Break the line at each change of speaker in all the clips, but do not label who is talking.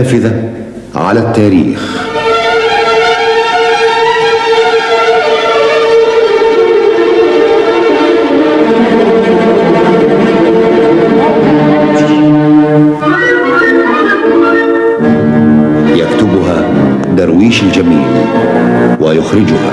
النافذة على التاريخ. يكتبها درويش الجميل ويخرجها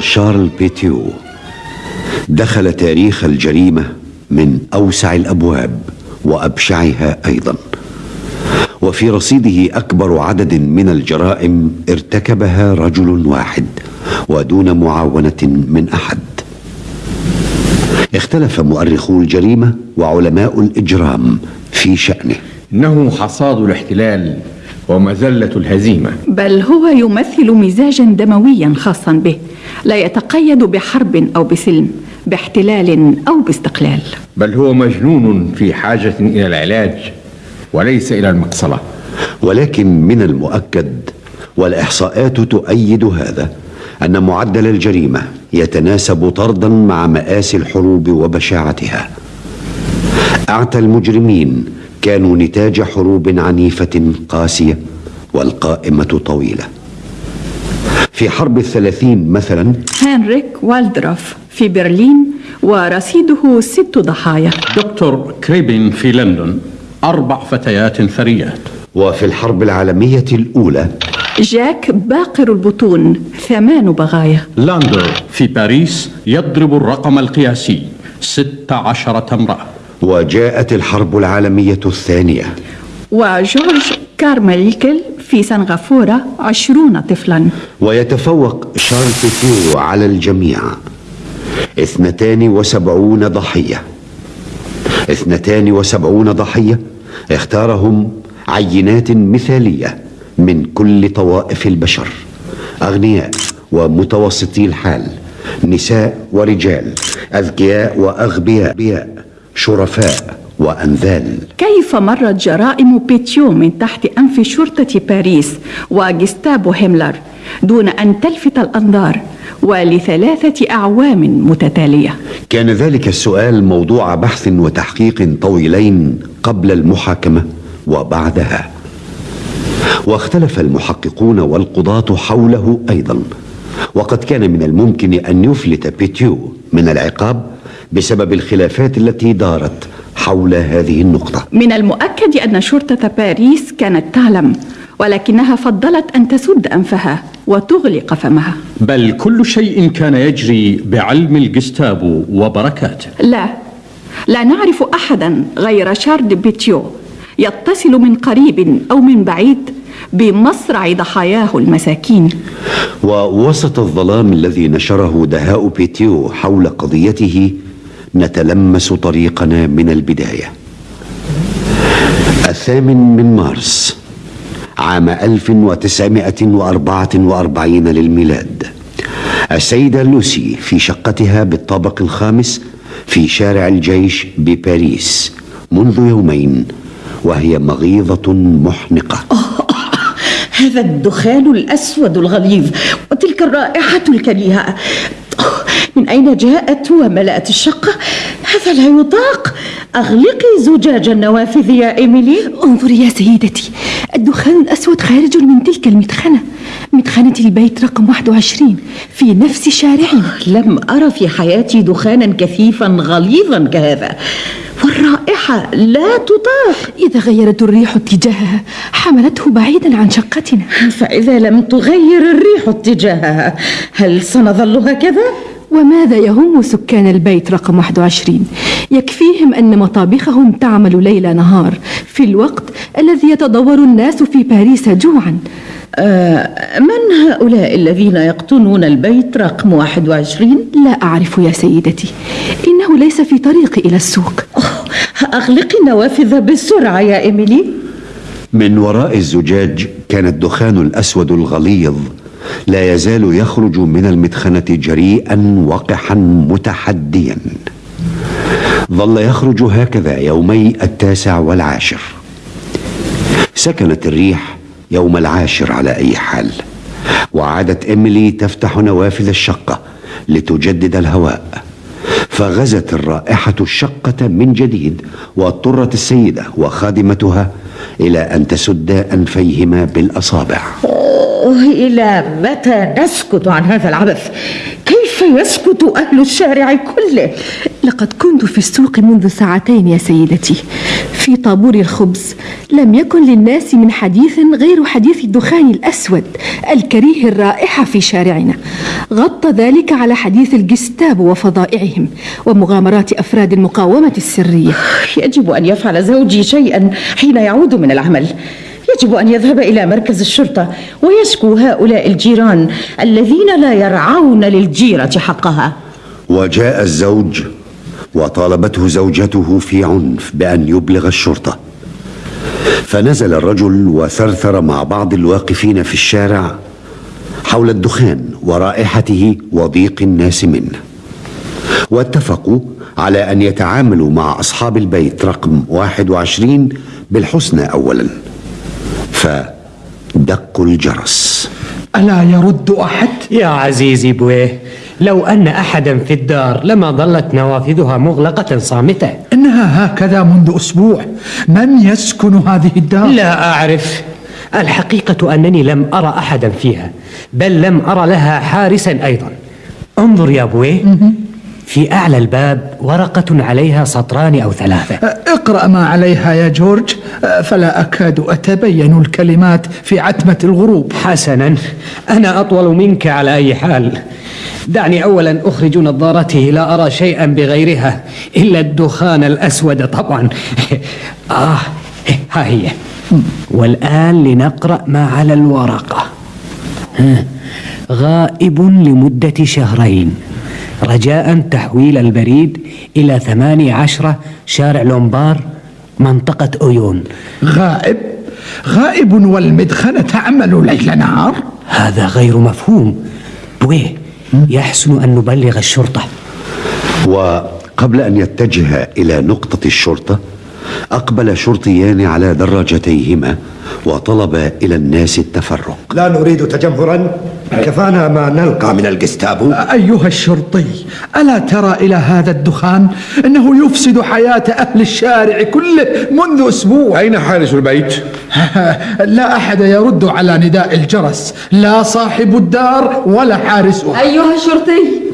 دكتور شارل بيتيو دخل تاريخ الجريمة من أوسع الأبواب وأبشعها أيضا. وفي رصيده أكبر عدد من الجرائم ارتكبها رجل واحد ودون معاونة من أحد. اختلف مؤرخو الجريمة وعلماء الإجرام في شأنه.
إنه حصاد الاحتلال ومذلة الهزيمة.
بل هو يمثل مزاجا دمويا خاصا به لا يتقيد بحرب أو بسلم باحتلال أو باستقلال.
بل هو مجنون في حاجة إلى العلاج وليس إلى المقصلة.
ولكن من المؤكد والإحصاءات تؤيد هذا أن معدل الجريمة يتناسب طردا مع مآسي الحروب وبشاعتها. أعتى المجرمين كانوا نتاج حروب عنيفة قاسية والقائمة طويلة. في حرب الثلاثين مثلا
هنريك والدروف في برلين ورصيده ست ضحايا.
دكتور كريبين في لندن أربع فتيات ثريات.
وفي الحرب العالمية الأولى
جاك باقر البطون ثمان بغايا.
لاندر في باريس يضرب الرقم القياسي ست عشرة امرأة.
وجاءت الحرب العالمية الثانية.
وجورج كارميلكل في سنغافورة عشرون طفلا.
ويتفوق شارل بيتيو على الجميع. اثنتان وسبعون ضحية. اثنتان وسبعون ضحية اختارهم عينات مثالية من كل طوائف البشر. أغنياء ومتوسطي الحال نساء ورجال أذكياء وأغبياء. شرفاء وأنذال.
كيف مرت جرائم بيتيو من تحت أنف شرطة باريس وجستابو هيملر دون أن تلفت الأنظار ولثلاثة أعوام متتالية؟
كان ذلك السؤال موضوع بحث وتحقيق طويلين قبل المحاكمة وبعدها. واختلف المحققون والقضاة حوله أيضا. وقد كان من الممكن أن يفلت بيتيو من العقاب بسبب الخلافات التي دارت حول هذه النقطة.
من المؤكد أن شرطة باريس كانت تعلم ولكنها فضلت أن تسد أنفها وتغلق فمها.
بل كل شيء كان يجري بعلم الجستابو وبركاته.
لا لا نعرف أحدا غير شارد بيتيو يتصل من قريب أو من بعيد بمصرع ضحاياه المساكين.
ووسط الظلام الذي نشره دهاء بيتيو حول قضيته نتلمس طريقنا من البداية. الثامن من مارس عام 1944 للميلاد. السيدة لوسي في شقتها بالطابق الخامس في شارع الجيش بباريس منذ يومين وهي مغيظة محنقة.
هذا الدخان الأسود الغليظ وتلك الرائحة الكريهة. من أين جاءت وملأت الشقة؟ هذا لا يطاق. أغلقي زجاج النوافذ يا إيميلي.
انظري يا سيدتي الدخان الأسود خارج من تلك المدخنة. مدخنة البيت رقم 21 في نفس شارعنا.
لم أرى في حياتي دخانا كثيفا غليظا كهذا. والرائحة لا تطاق.
إذا غيرت الريح اتجاهها حملته بعيدا عن شقتنا.
فإذا لم تغير الريح اتجاهها هل سنظل هكذا؟
وماذا يهم سكان البيت رقم 21 يكفيهم أن مطابخهم تعمل ليل نهار في الوقت الذي يتضور الناس في باريس جوعا.
آه من هؤلاء الذين يقطنون البيت رقم 21؟
لا أعرف يا سيدتي. إنه ليس في طريقي إلى السوق.
أغلقي النوافذ بسرعة يا إيميلي.
من وراء الزجاج كان الدخان الأسود الغليظ. لا يزال يخرج من المدخنة جريئا وقحا متحديا. ظل يخرج هكذا يومي التاسع والعاشر. سكنت الريح يوم العاشر على أي حال. وعادت إيميلي تفتح نوافذ الشقة لتجدد الهواء. فغزت الرائحة الشقة من جديد واضطرت السيدة وخادمتها إلى أن تسد أنفيهما بالأصابع.
إلى متى نسكت عن هذا العبث؟ كيف يسكت أهل الشارع كله؟
لقد كنت في السوق منذ ساعتين يا سيدتي في طابور الخبز لم يكن للناس من حديث غير حديث الدخان الأسود الكريه الرائحة في شارعنا غطى ذلك على حديث الجستاب وفضائعهم ومغامرات أفراد المقاومة السرية
يجب أن يفعل زوجي شيئا حين يعود من العمل يجب أن يذهب إلى مركز الشرطة ويشكو هؤلاء الجيران الذين لا يرعون للجيرة حقها.
وجاء الزوج وطالبته زوجته في عنف بأن يبلغ الشرطة. فنزل الرجل وثرثر مع بعض الواقفين في الشارع حول الدخان ورائحته وضيق الناس منه. واتفقوا على أن يتعاملوا مع أصحاب البيت رقم 21 بالحسنى أولا. فدقوا الجرس.
ألا يرد أحد؟
يا عزيزي بويه لو أن أحدا في الدار لما ظلت نوافذها مغلقة صامتة.
إنها هكذا منذ أسبوع. من يسكن هذه الدار؟
لا أعرف. الحقيقة أنني لم أرى أحدا فيها بل لم أرى لها حارسا أيضا. انظر يا بويه في أعلى الباب ورقة عليها سطران أو ثلاثة.
اقرأ ما عليها يا جورج. فلا أكاد أتبين الكلمات في عتمة الغروب.
حسنا أنا أطول منك على أي حال. دعني أولا أخرج نظارتي لا أرى شيئا بغيرها إلا الدخان الأسود طبعا. آه ها هي. والآن لنقرأ ما على الورقة. غائب لمدة شهرين. رجاء تحويل البريد إلى ثمانية عشرة شارع لومبار منطقة أويون.
غائب. غائب والمدخنة تعمل ليل نهار.
هذا غير مفهوم. بويه يحسن أن نبلغ الشرطة.
وقبل أن يتجه إلى نقطة الشرطة أقبل شرطيان على دراجتيهما وطلب إلى الناس التفرق.
لا نريد تجمهرا. كفانا ما نلقى من الجستابو.
أيها الشرطي ألا ترى إلى هذا الدخان؟ إنه يفسد حياة أهل الشارع كله منذ أسبوع.
أين حارس البيت؟
لا أحد يرد على نداء الجرس. لا صاحب الدار ولا حارسها
أيها الشرطي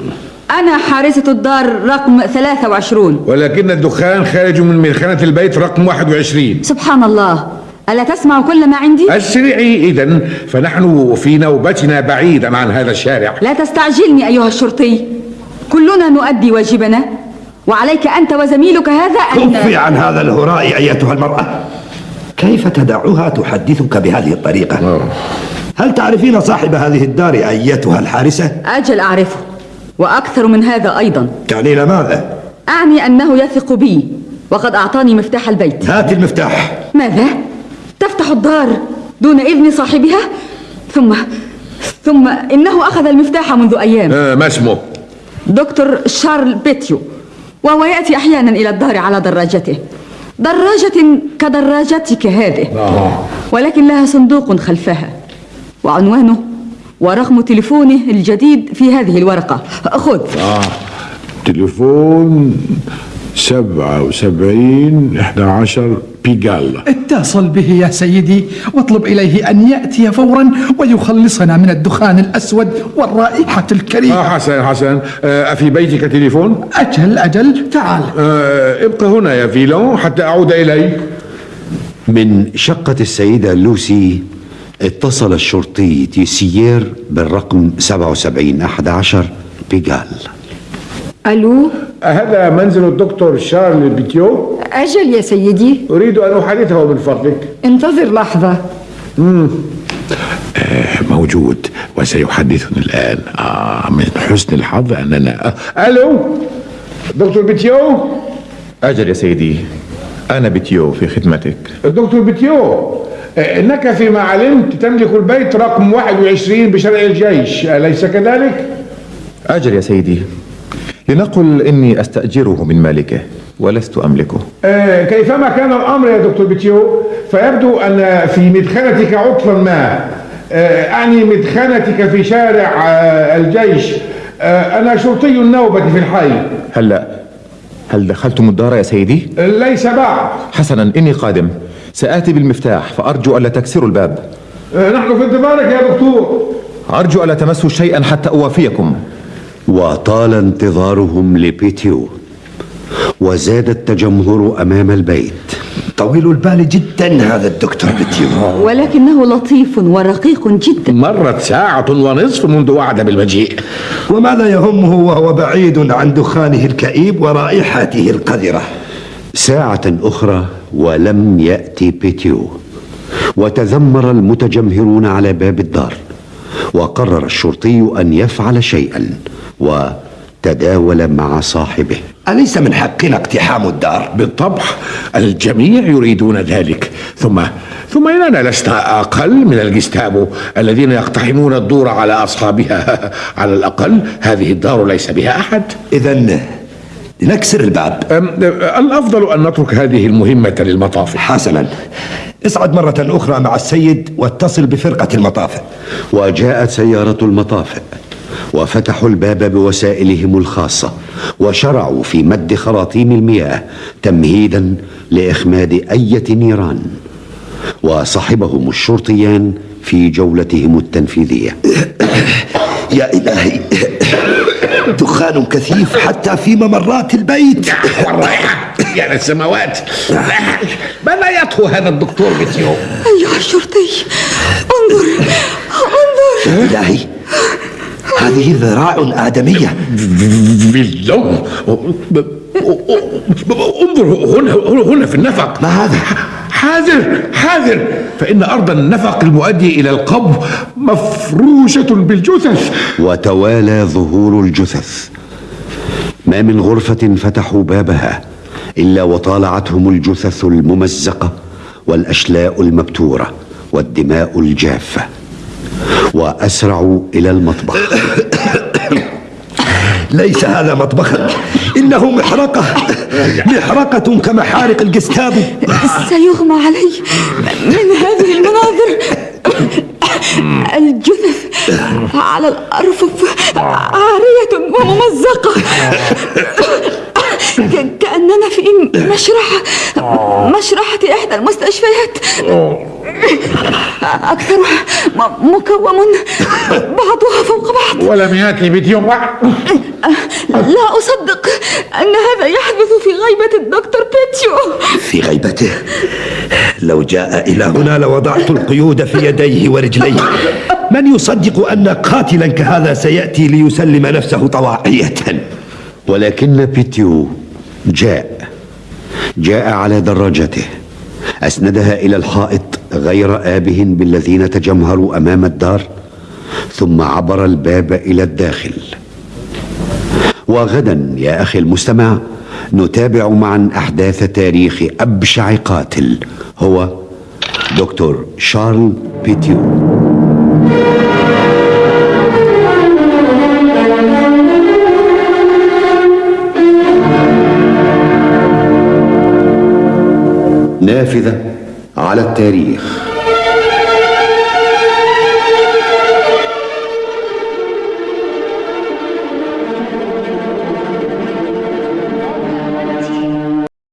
أنا حارسة الدار رقم 23
ولكن الدخان خارج من مدخنة البيت رقم 21
سبحان الله. ألا تسمع كل ما عندي؟
اسرعي إذا فنحن في نوبتنا بعيدا عن هذا الشارع.
لا تستعجلني أيها الشرطي. كلنا نؤدي واجبنا. وعليك أنت وزميلك هذا أن
كفي عن هذا الهراء أيتها المرأة. كيف تدعها تحدثك بهذه الطريقة؟ هل تعرفين صاحب هذه الدار أيتها الحارسة؟
أجل أعرفه. وأكثر من هذا أيضا.
تعنين ماذا؟
أعني أنه يثق بي وقد أعطاني مفتاح البيت.
هات المفتاح.
ماذا؟ تفتح الدار دون إذن صاحبها؟ ثم ثم إنه أخذ المفتاح منذ أيام.
آه ما اسمه؟
دكتور شارل بيتيو. وهو يأتي أحيانا إلى الدار على دراجته. دراجة كدراجتك هذه. ولكن لها صندوق خلفها. وعنوانه ورقم تليفونه الجديد في هذه الورقة. خذ.
آه. تليفون سبعة وسبعين إحدى عشر بيجال.
اتصل به يا سيدي واطلب إليه أن يأتي فورا ويخلصنا من الدخان الأسود والرائحة الكريهة.
آه حسن حسن. آه أفي بيتك تليفون؟
أجل أجل. تعال.
آه ابقى هنا يا فيلون حتى أعود إليك.
من شقة السيدة لوسي اتصل الشرطي تيسيير بالرقم 7711 بيغال
ألو؟
هذا منزل الدكتور شارل بيتيو؟
أجل يا سيدي.
أريد أن أحادثه من فضلك.
انتظر لحظة.
مم. آه موجود وسيحدثني الآن. آه من حسن الحظ أننا آه. ألو؟ دكتور بيتيو؟
أجل يا سيدي أنا بيتيو في خدمتك.
دكتور بيتيو؟ إنك فيما علمت تملك البيت رقم 21 بشرع الجيش. أليس كذلك؟
أجل يا سيدي. لنقل إني أستأجره من مالكه ولست أملكه.
آه، كيفما كان الأمر يا دكتور بيتيو فيبدو أن في مدخنتك عطلا ما. آه، أعني مدخنتك في شارع آه، الجيش. آه، أنا شرطي النوبة في الحي.
هلا هل دخلتم الدار يا سيدي؟
ليس بعد.
حسنا إني قادم. سآتي بالمفتاح فأرجو ألا تكسروا الباب.
آه، نحن في انتظارك يا دكتور.
أرجو ألا تمسوا شيئا حتى أوافيكم.
وطال انتظارهم لبيتيو وزاد التجمهر أمام البيت.
طويل البال جدا هذا الدكتور بتيو
ولكنه لطيف ورقيق جدا.
مرت ساعة ونصف منذ وعد بالمجيء.
وماذا يهمه وهو بعيد عن دخانه الكئيب ورائحته القذرة؟
ساعة أخرى ولم يأتي بيتيو. وتذمر المتجمهرون على باب الدار. وقرر الشرطي أن يفعل شيئا وتداول مع صاحبه.
أليس من حقنا اقتحام الدار؟
بالطبع الجميع يريدون ذلك. ثم ثم إننا لسنا أقل من الجستابو الذين يقتحمون الدور على أصحابها. على الأقل هذه الدار ليس بها أحد.
إذا لنكسر الباب.
الأفضل أن نترك هذه المهمة للمطافئ
حسنا. اصعد مرة أخرى مع السيد واتصل بفرقة المطافئ
وجاءت سيارة المطافئ وفتحوا الباب بوسائلهم الخاصة وشرعوا في مد خراطيم المياه تمهيدا لإخماد أية نيران. وصحبهم الشرطيان في جولتهم التنفيذية.
يا إلهي. دخان كثيف حتى في ممرات البيت.
يا للسماوات ماذا يطهو هذا الدكتور بتيو
أيها الشرطي انظر. انظر.
إلهي هذه ذراع آدمية.
باللوم انظر هنا هنا في النفق.
ما هذا؟
حاذر حاذر. فإن أرض النفق المؤدي إلى القبو مفروشة بالجثث.
وتوالى ظهور الجثث. ما من غرفة فتحوا بابها إلا وطالعتهم الجثث الممزقة والأشلاء المبتورة والدماء الجافة. وأسرعوا إلى المطبخ.
ليس هذا مطبخا إنه محرقة. محرقة كمحارق الجستابو
سيغمى علي من هذه المناظر. الجثث على الأرفف عارية وممزقة. مشرحة مشرحة إحدى المستشفيات. أكثرها م- مكوم بعضها فوق بعض.
ولم يأتي بتيو
لا أصدق أن هذا يحدث في غيبة الدكتور بيتشو.
في غيبته. لو جاء إلى هنا لوضعت القيود في يديه ورجليه. من يصدق أن قاتلا كهذا سيأتي ليسلم نفسه طواعية؟
ولكن بيتيو جاء. جاء على دراجته أسندها إلى الحائط غير آبه بالذين تجمهروا أمام الدار ثم عبر الباب إلى الداخل. وغدا يا أخي المستمع نتابع معا أحداث تاريخ أبشع قاتل هو دكتور شارل بيتيو. نافذة على التاريخ.